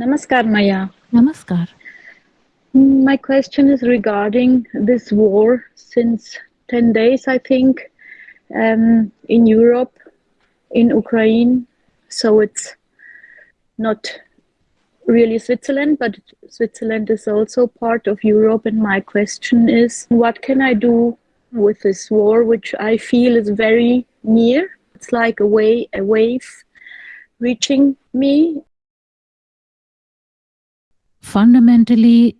Namaskar, Maya. Namaskar. My question is regarding this war since 10 days, I think, um, in Europe, in Ukraine. So it's not really Switzerland, but Switzerland is also part of Europe. And my question is what can I do with this war, which I feel is very near? It's like a, way, a wave reaching me. Fundamentally,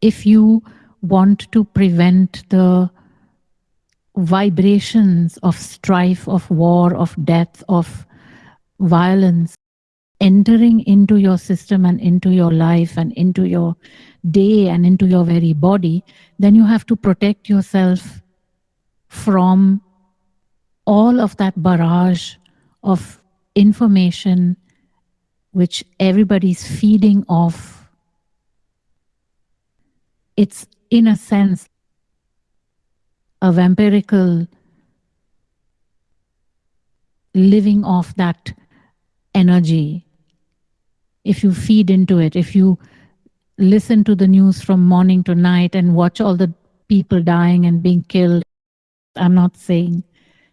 if you want to prevent the vibrations of strife, of war, of death, of violence entering into your system and into your life and into your day and into your very body, then you have to protect yourself from all of that barrage of information which everybody's feeding off. It's in a sense a vampirical living off that energy. If you feed into it, if you listen to the news from morning to night and watch all the people dying and being killed, I'm not saying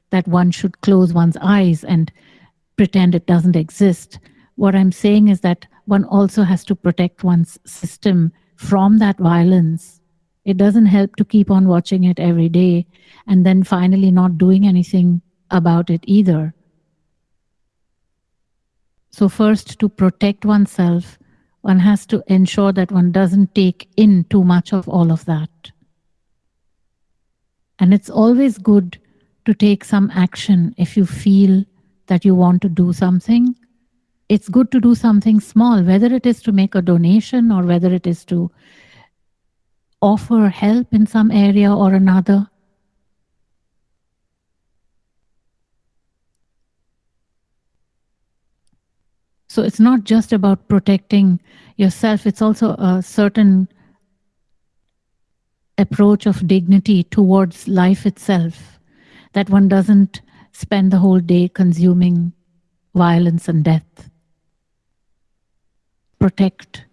that one should close one's eyes and pretend it doesn't exist. What I'm saying is that one also has to protect one's system from that violence it doesn't help to keep on watching it every day and then finally not doing anything about it either. So first, to protect oneself, one has to ensure that one doesn't take in too much of all of that. And it's always good to take some action if you feel that you want to do something. It's good to do something small, whether it is to make a donation or whether it is to offer help in some area or another. So it's not just about protecting yourself, it's also a certain approach of dignity towards life itself, that one doesn't spend the whole day consuming violence and death. Protect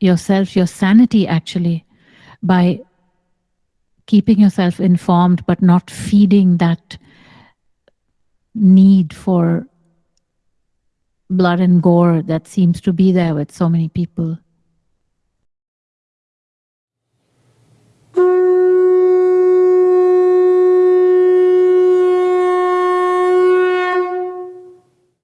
yourself, your sanity actually, by keeping yourself informed but not feeding that need for blood and gore that seems to be there with so many people.